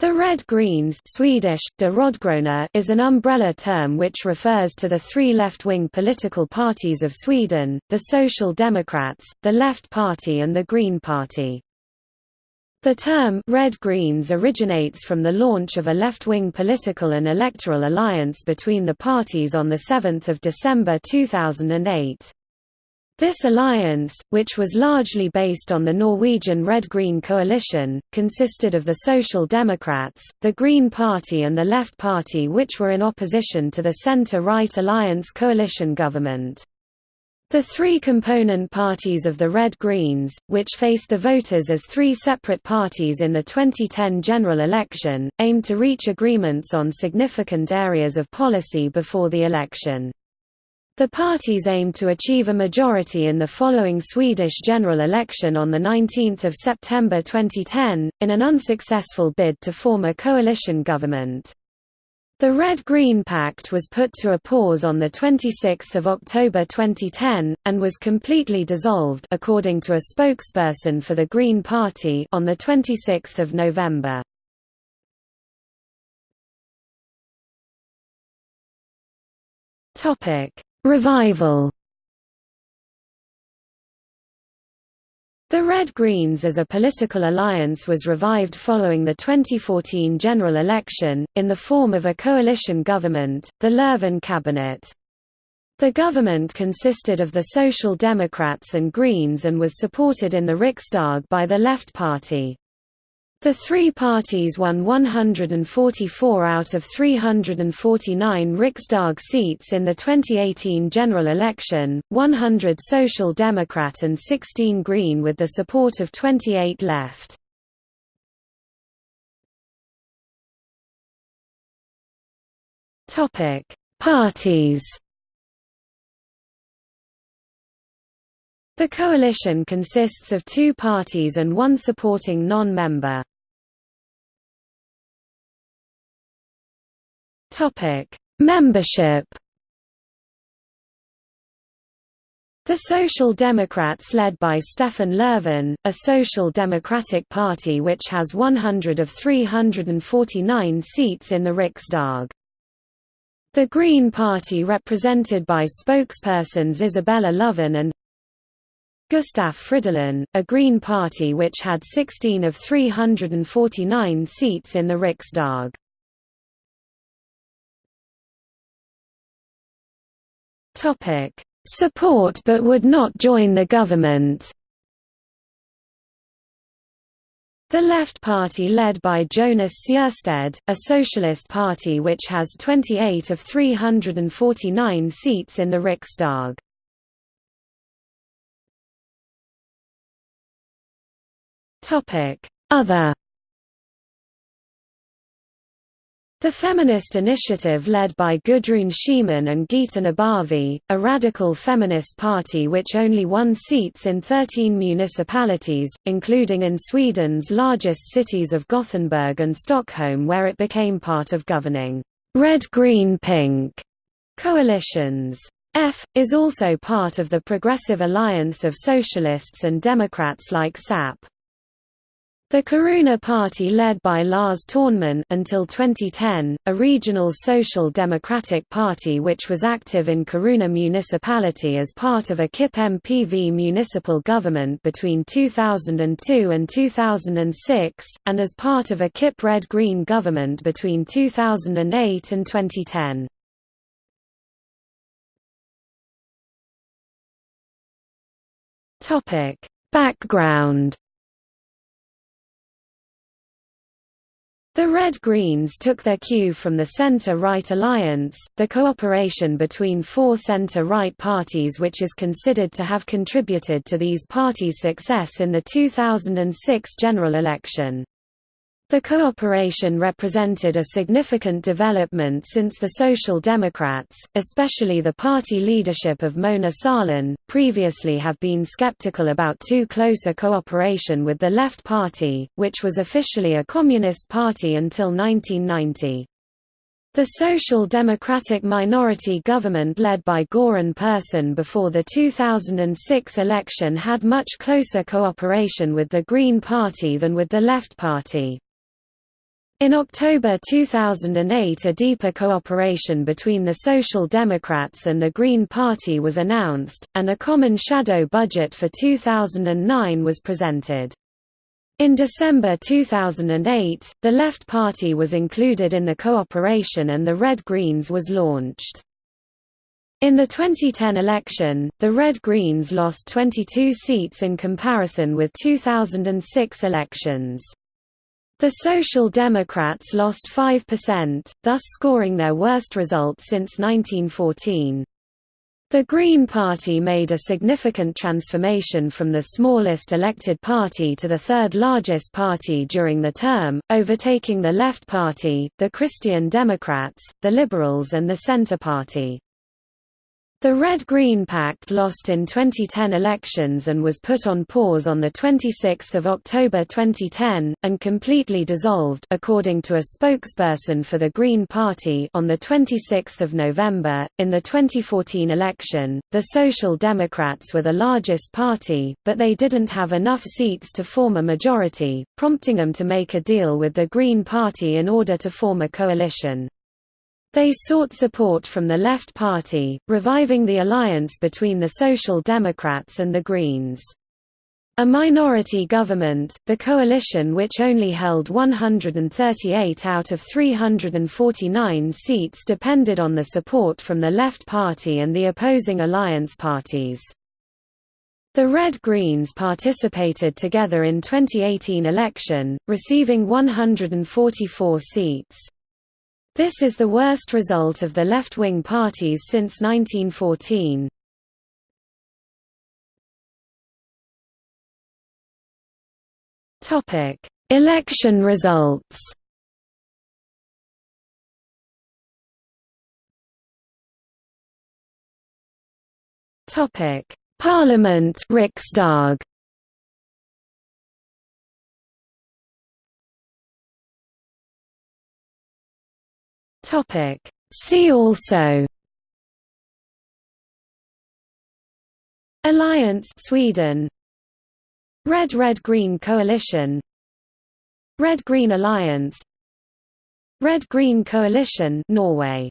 The Red Greens Swedish, de is an umbrella term which refers to the three left-wing political parties of Sweden, the Social Democrats, the Left Party and the Green Party. The term Red Greens originates from the launch of a left-wing political and electoral alliance between the parties on 7 December 2008. This alliance, which was largely based on the Norwegian Red-Green coalition, consisted of the Social Democrats, the Green Party and the Left Party which were in opposition to the centre-right alliance coalition government. The three component parties of the Red Greens, which faced the voters as three separate parties in the 2010 general election, aimed to reach agreements on significant areas of policy before the election. The parties aimed to achieve a majority in the following Swedish general election on 19 September 2010, in an unsuccessful bid to form a coalition government. The Red-Green Pact was put to a pause on 26 October 2010, and was completely dissolved according to a spokesperson for the Green Party on 26 November. Topic Revival The Red Greens as a political alliance was revived following the 2014 general election, in the form of a coalition government, the Löfven cabinet. The government consisted of the Social Democrats and Greens and was supported in the Riksdag by the Left Party. The three parties won 144 out of 349 Riksdag seats in the 2018 general election, 100 Social Democrat and 16 Green with the support of 28 left. Parties The coalition consists of two parties and one supporting non-member. Membership The Social Democrats led by Stefan Löfven, a social democratic party which has 100 of 349 seats in the Riksdag. The Green Party represented by spokespersons Isabella Lövin and Gustaf Fridolin, a Green Party which had 16 of 349 seats in the Riksdag. Support but would not join the government. The Left Party led by Jonas Sjöstedt, a socialist party which has 28 of 349 seats in the Riksdag. Other The feminist initiative led by Gudrun Schyman and Gita Nabavi, a radical feminist party which only won seats in 13 municipalities, including in Sweden's largest cities of Gothenburg and Stockholm where it became part of governing red-green-pink coalitions. F, is also part of the Progressive Alliance of Socialists and Democrats like SAP. The Kiruna Party led by Lars Törnman until 2010, a regional social democratic party which was active in Kiruna municipality as part of a KIP MPV municipal government between 2002 and 2006, and as part of a KIP Red-Green government between 2008 and 2010. Background The Red Greens took their cue from the Centre-Right Alliance, the cooperation between four centre-right parties which is considered to have contributed to these parties' success in the 2006 general election. The cooperation represented a significant development since the Social Democrats, especially the party leadership of Mona Sahlin, previously have been skeptical about too close a cooperation with the Left Party, which was officially a communist party until 1990. The Social Democratic minority government led by Göran Persson before the 2006 election had much closer cooperation with the Green Party than with the Left Party. In October 2008 a deeper cooperation between the Social Democrats and the Green Party was announced, and a common shadow budget for 2009 was presented. In December 2008, the Left Party was included in the cooperation and the Red Greens was launched. In the 2010 election, the Red Greens lost 22 seats in comparison with 2006 elections. The Social Democrats lost 5%, thus scoring their worst result since 1914. The Green Party made a significant transformation from the smallest elected party to the third largest party during the term, overtaking the Left Party, the Christian Democrats, the Liberals and the Centre Party. The Red-Green Pact lost in 2010 elections and was put on pause on 26 October 2010, and completely dissolved according to a spokesperson for the Green Party on 26 November. In the 2014 election, the Social Democrats were the largest party, but they didn't have enough seats to form a majority, prompting them to make a deal with the Green Party in order to form a coalition. They sought support from the Left Party, reviving the alliance between the Social Democrats and the Greens. A minority government, the coalition which only held 138 out of 349 seats depended on the support from the Left Party and the opposing alliance parties. The Red Greens participated together in 2018 election, receiving 144 seats. This is the worst result of the left-wing parties since 1914. Topic: Election results. Parliament Riksdag. Topic. See also Alliance Sweden. Red Red Green Coalition. Red Green Alliance. Red Green Coalition Norway